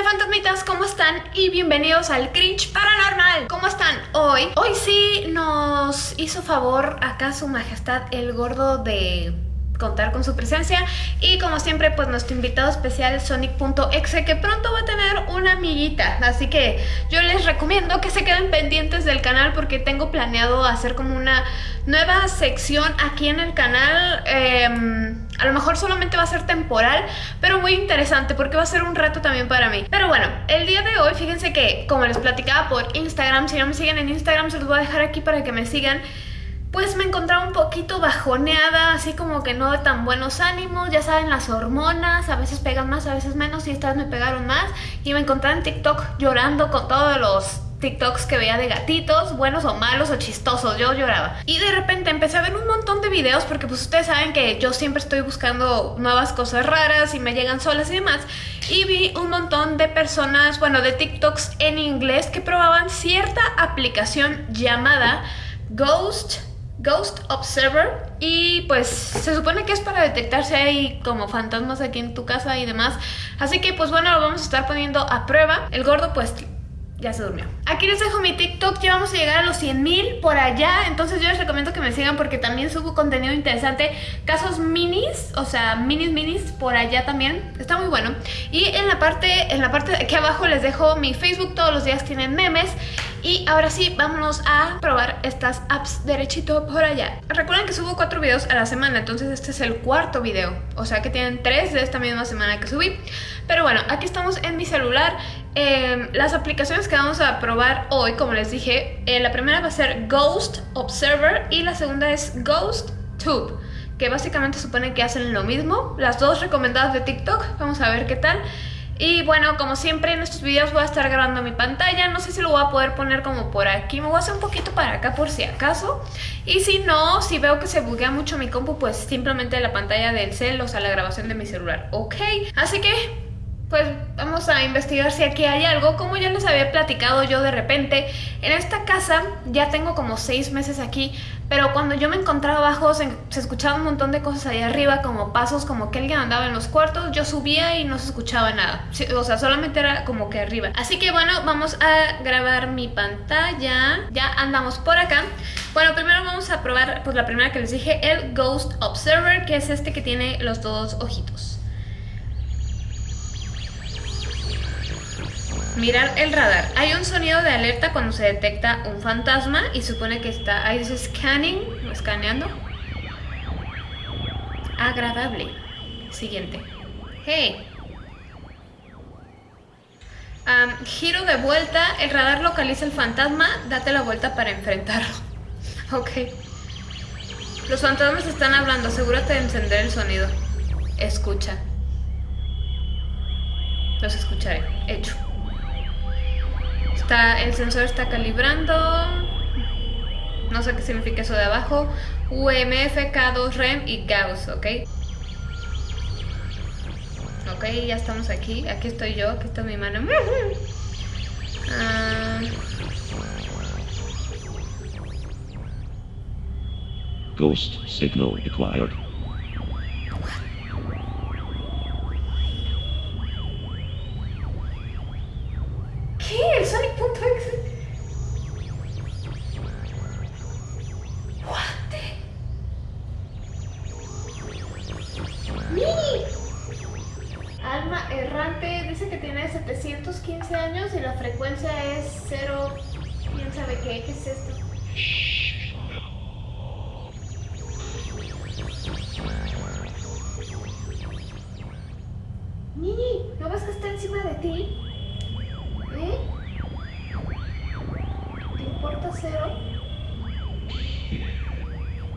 Hola fantasmitas, ¿cómo están? Y bienvenidos al Cringe Paranormal ¿Cómo están hoy? Hoy sí nos hizo favor acá su majestad el gordo de contar con su presencia. Y como siempre pues nuestro invitado especial Sonic.exe que pronto va a tener una amiguita. Así que yo les recomiendo que se queden pendientes del canal porque tengo planeado hacer como una nueva sección aquí en el canal. Em, a lo mejor solamente va a ser temporal pero muy interesante porque va a ser un reto también para mí. Pero bueno, el día de hoy fíjense que como les platicaba por Instagram si no me siguen en Instagram se los voy a dejar aquí para que me sigan pues me encontraba un poquito bajoneada, así como que no de tan buenos ánimos, ya saben, las hormonas, a veces pegan más, a veces menos, y estas me pegaron más, y me encontraba en TikTok llorando con todos los TikToks que veía de gatitos, buenos o malos o chistosos, yo lloraba. Y de repente empecé a ver un montón de videos porque pues ustedes saben que yo siempre estoy buscando nuevas cosas raras y me llegan solas y demás. Y vi un montón de personas, bueno, de TikToks en inglés que probaban cierta aplicación llamada Ghost Ghost Observer. Y pues se supone que es para detectar si hay como fantasmas aquí en tu casa y demás. Así que pues bueno lo vamos a estar poniendo a prueba. El gordo pues ya se durmió. Aquí les dejo mi TikTok, ya vamos a llegar a los 100 mil por allá, entonces yo les recomiendo que me sigan porque también subo contenido interesante, casos minis, o sea, minis minis por allá también, está muy bueno. Y en la parte, en la parte de aquí abajo les dejo mi Facebook, todos los días tienen memes. Y ahora sí, vámonos a probar estas apps derechito por allá. Recuerden que subo cuatro videos a la semana, entonces este es el cuarto video. O sea que tienen tres de esta misma semana que subí. Pero bueno, aquí estamos en mi celular Em, las aplicaciones que vamos a probar hoy, como les dije, eh, la primera va a ser Ghost Observer y la segunda es Ghost Tube, que básicamente supone que hacen lo mismo. Las dos recomendadas de TikTok, vamos a ver qué tal. Y bueno, como siempre en estos videos voy a estar grabando mi pantalla, no sé si lo voy a poder poner como por aquí, me voy a hacer un poquito para acá por si acaso. Y si no, si veo que se buguea mucho mi compu, pues simplemente la pantalla del cel, o sea la grabación de mi celular, ok. Así que pues vamos a investigar si aquí hay algo. Como ya les había platicado yo de repente, en esta casa ya tengo como seis meses aquí, pero cuando yo me encontraba abajo se, escuchaba un montón de cosas ahí arriba, como pasos, como que alguien andaba en los cuartos, yo subía y no se escuchaba nada. O sea, solamente era como que arriba. Así que bueno, vamos a grabar mi pantalla. Ya andamos por acá. Bueno, primero vamos a probar, pues la primera que les dije, el Ghost Observer, que es este que tiene los dos ojitos. Mirar el radar. Hay un sonido de alerta cuando se detecta un fantasma y supone que está, ahí dice scanning, escaneando. Agradable. Siguiente. Hey. giro de vuelta, el radar localiza el fantasma, date la vuelta para enfrentarlo. ok. Los fantasmas están hablando, asegúrate de encender el sonido. Escucha. Los escucharé. Hecho el sensor está calibrando. No sé qué significa eso de abajo. UMF, K2 REM y Gauss, ¿ok? Ok, ya estamos aquí. Aquí estoy yo, aquí está mi mano. Ah. Ghost signal acquired. Qué? ¿Qué es esto? Nini, ¿no ves que está encima de ti? ¿Eh? ¿Te importa cero?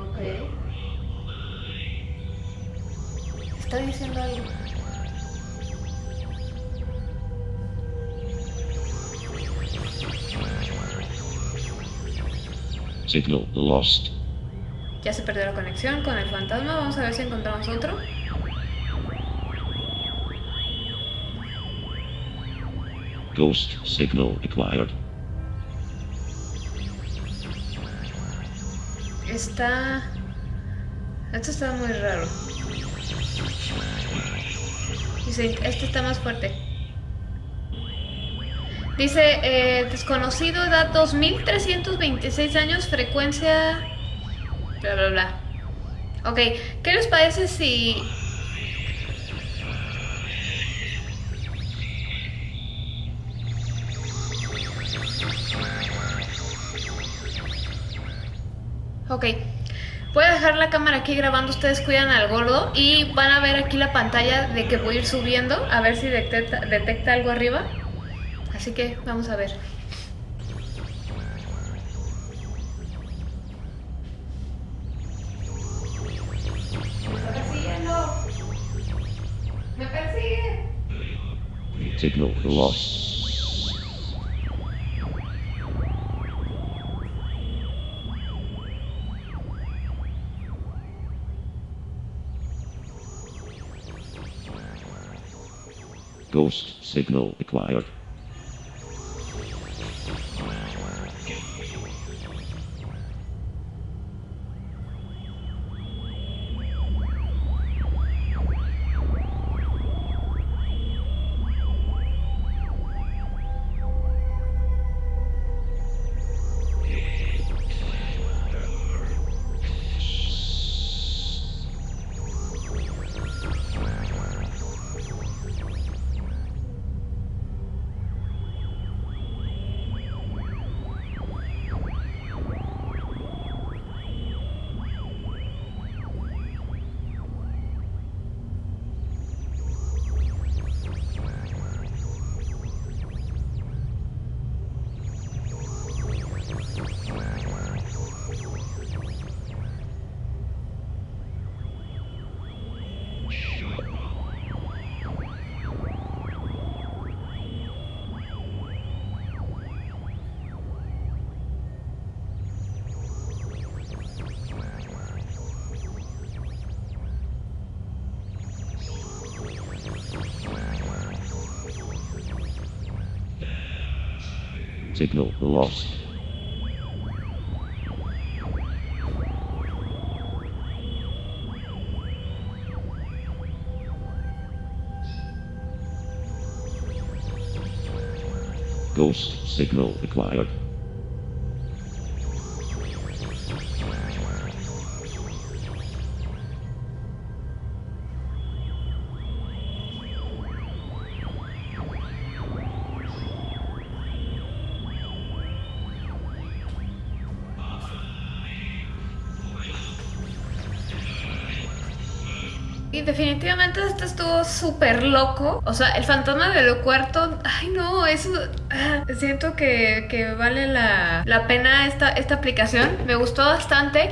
Ok. Está diciendo algo. Signal lost. Ya se perdió la conexión con el fantasma. Vamos a ver si encontramos otro. Ghost signal acquired. Está... Esto está muy raro. Dice, este está más fuerte. Dice, eh, desconocido, edad 2326 años, frecuencia... Bla, bla, bla. Ok, ¿qué les parece si... Ok, voy a dejar la cámara aquí grabando, ustedes cuidan al gordo y van a ver aquí la pantalla de que voy a ir subiendo a ver si detecta, detecta algo arriba. Así que vamos a ver. Me persigue. Signal lost. Ghost signal acquired. Signal lost. Ghost signal acquired. Y definitivamente esto estuvo súper loco. O sea, el fantasma del cuarto. Ay, no, eso. ah, siento que, que vale la, la pena esta, esta aplicación. Me gustó bastante.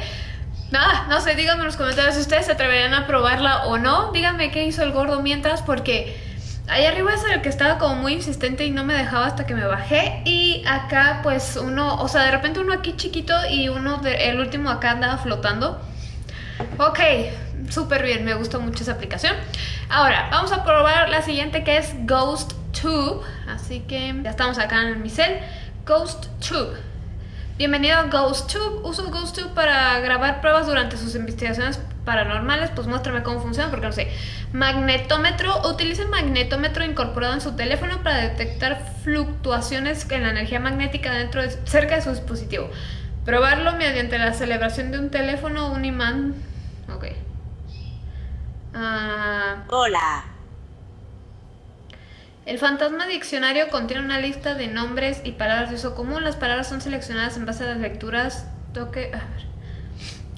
Nada, no sé, díganme en los comentarios si ustedes se atreverían a probarla o no. Díganme qué hizo el gordo mientras, porque ahí arriba es el que estaba como muy insistente y no me dejaba hasta que me bajé. Y acá, pues uno, o sea, de repente uno aquí chiquito y uno, de- el último acá andaba flotando. Ok, súper bien, me gustó mucho esa aplicación. Ahora, vamos a probar la siguiente que es Ghost Tube. Así que ya estamos acá en mi cel. Ghost Tube. Bienvenido a Ghost Tube. Uso Ghost Tube para grabar pruebas durante sus investigaciones paranormales. Pues muéstrame cómo funciona, porque no sé. Magnetómetro. Utiliza el magnetómetro incorporado en su teléfono para detectar fluctuaciones en la energía magnética dentro de, cerca de su dispositivo. Probarlo mediante la celebración de un teléfono o un imán. Ok. Ah, Hola. el fantasma diccionario contiene una lista de nombres y palabras de uso común. Las palabras son seleccionadas en base a las lecturas. Toque. A ver.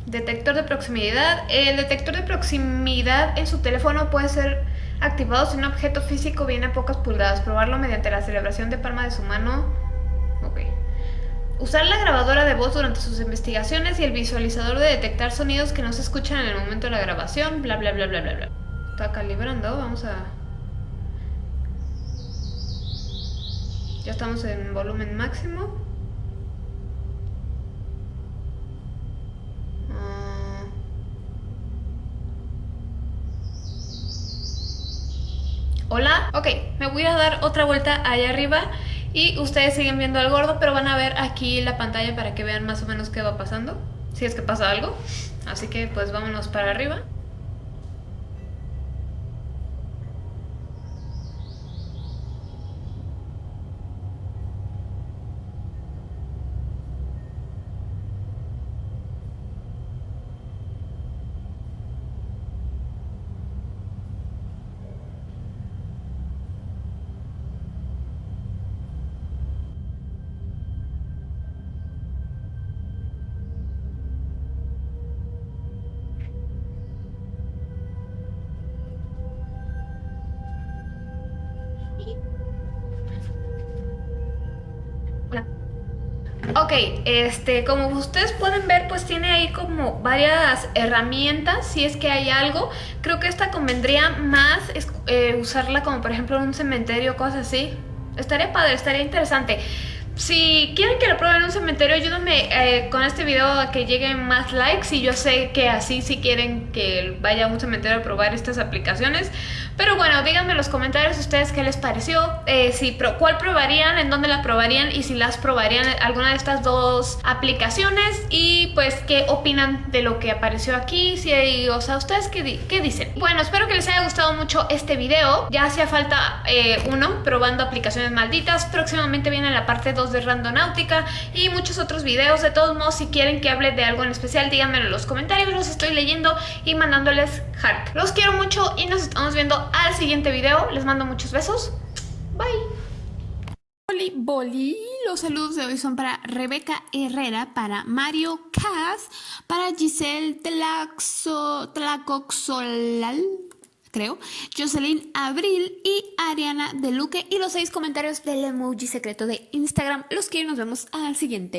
Detector de proximidad. El detector de proximidad en su teléfono puede ser activado si un objeto físico viene a pocas pulgadas. Probarlo mediante la celebración de palma de su mano. Ok. Usar la grabadora de voz durante sus investigaciones y el visualizador de detectar sonidos que no se escuchan en el momento de la grabación. Bla, bla, bla, bla, bla, bla. Está calibrando. Vamos a... Ya estamos en volumen máximo. Ah. Hola, ok, me voy a dar otra vuelta allá arriba y ustedes siguen viendo al gordo, pero van a ver aquí la pantalla para que vean más o menos qué va pasando, si es que pasa algo. Así que pues vámonos para arriba. Ok, este, como ustedes pueden ver, pues tiene ahí como varias herramientas, si es que hay algo. Creo que esta convendría más eh, usarla como por ejemplo en un cementerio o cosas así. Estaría padre, estaría interesante. Si quieren que lo prueben en un cementerio, ayúdenme eh, con este video a que lleguen más likes y yo sé que así si quieren que vaya a un cementerio a probar estas aplicaciones, pero bueno, díganme en los comentarios ustedes qué les pareció, eh, si cuál probarían, en dónde la probarían y si las probarían alguna de estas dos aplicaciones y pues qué opinan de lo que apareció aquí, si o sea, ustedes qué, qué, dicen. Bueno, espero que les haya gustado mucho este video, ya hacía falta eh, uno probando aplicaciones malditas, próximamente viene la parte 2 de Randonáutica y muchos otros videos. De todos modos, si quieren que hable de algo en especial, díganmelo en los comentarios, los estoy leyendo y mandándoles heart. Los quiero mucho y nos estamos viendo al siguiente video. Les mando muchos besos. Bye. Boli, boli. Los saludos de hoy son para Rebeca Herrera, para Mario Cas, para Giselle Tlaxo, Tlacoxolal creo, Jocelyn Abril y Ariana de Luque y los seis comentarios del emoji secreto de Instagram. Los quiero y nos vemos al siguiente.